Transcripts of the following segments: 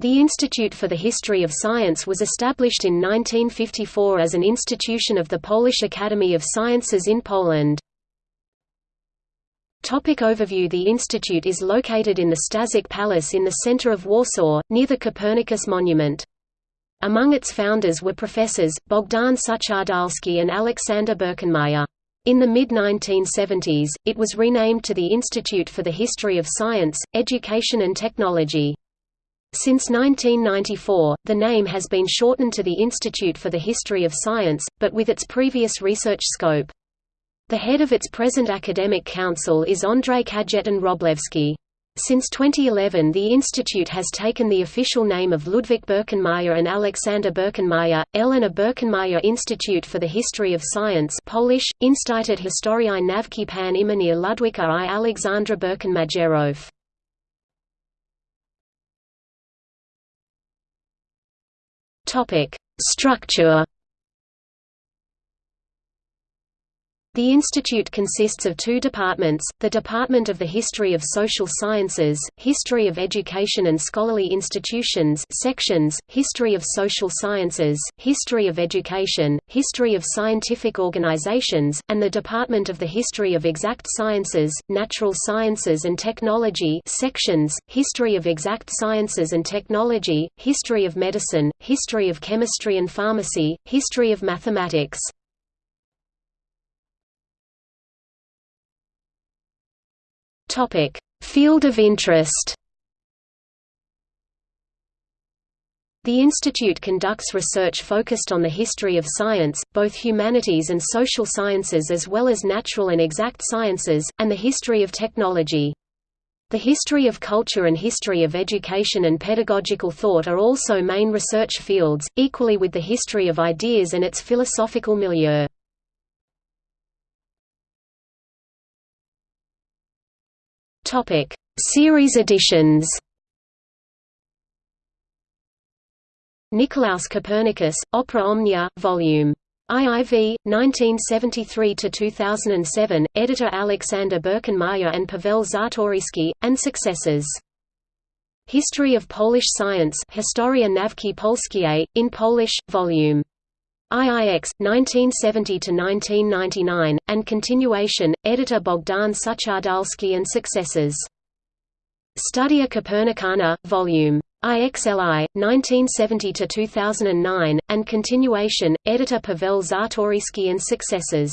The Institute for the History of Science was established in 1954 as an institution of the Polish Academy of Sciences in Poland. Topic overview The institute is located in the Staszic Palace in the center of Warsaw, near the Copernicus Monument. Among its founders were professors, Bogdan Suchodolski and Alexander Birkenmajer. In the mid-1970s, it was renamed to the Institute for the History of Science, Education and Technology. Since 1994, the name has been shortened to the Institute for the History of Science, but with its previous research scope. The head of its present academic council is Andrzej Kajetan Wróblewski. Since 2011 the institute has taken the official name of Ludwik Birkenmajer and Alexander Birkenmajer, Elena Birkenmajer Institute for the History of Science Polish, Instytut Historii Nauki Pan imienia Ludwika i Aleksandra Birkenmajerów. Topic: Structure. The institute consists of two departments, the Department of the History of Social Sciences, History of Education and Scholarly Institutions sections, History of Social Sciences, History of Education, History of Scientific Organizations, and the Department of the History of Exact Sciences, Natural Sciences and Technology sections, History of Exact Sciences and Technology, History of Medicine, History of Chemistry and Pharmacy, History of Mathematics. Topic: Field of interest. The institute conducts research focused on the history of science, both humanities and social sciences as well as natural and exact sciences, and the history of technology. The history of culture and history of education and pedagogical thought are also main research fields, equally with the history of ideas and its philosophical milieu. Topic: Series editions. Nicolaus Copernicus, Opera Omnia, Vol. IIV, 1973–2007, editor Alexander Birkenmajer and Paweł Czartoryski, and successors. History of Polish Science Historia Nauki Polskiej, in Polish, Vol. IIX, 1970–1999, and continuation, editor Bogdan Suchodolski and successors. Studia Copernicana, Vol. IXLI, 1970–2009, and continuation, editor Paweł Czartoryski and successors.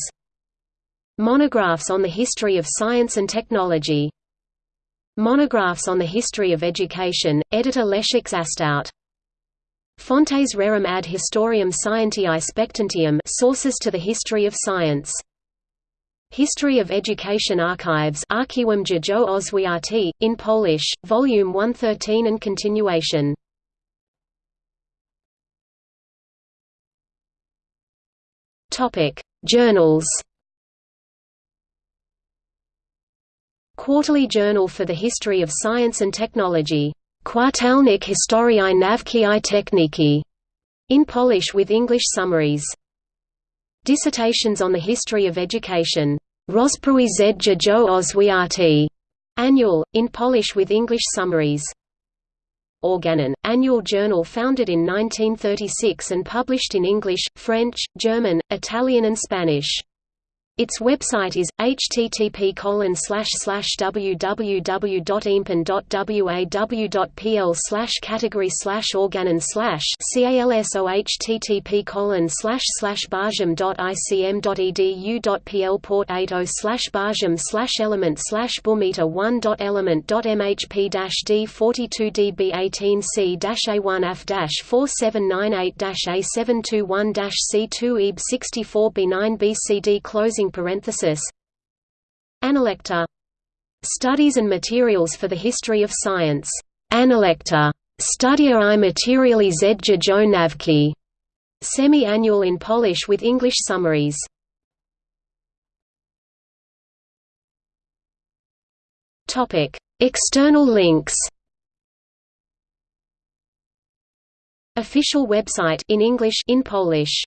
Monographs on the history of science and technology. Monographs on the history of education, editor Leszek Zasztowt. Fontes rerum ad historiam scientiae spectantium sources to the history of science. History of Education Archives Archiwum Dziejów Oświaty, in Polish, Volume 113 and continuation. Journals Quarterly Journal for the History of Science and Technology Kwartalnik Historii Nauki i Techniki, in Polish with English summaries. Dissertations on the History of Education. Rozprój z Oswiaty, annual, in Polish with English summaries. Organon, annual journal founded in 1936 and published in English, French, German, Italian and Spanish. Its website is http www.impen.waw.pl category organon calso http barjam.icm.edu.pl port 80 barjam element bumeta 1.element.mhp d 42 db 18 c a1 f 4798 a 721 c2 eb 64 b9 bcd closing closing parenthesis Analecta Studies and Materials for the History of Science. Analecta. Studia i materiali z Dziejów Nauki. Semi-annual in Polish with English summaries. Topic: External links. Official website in English in Polish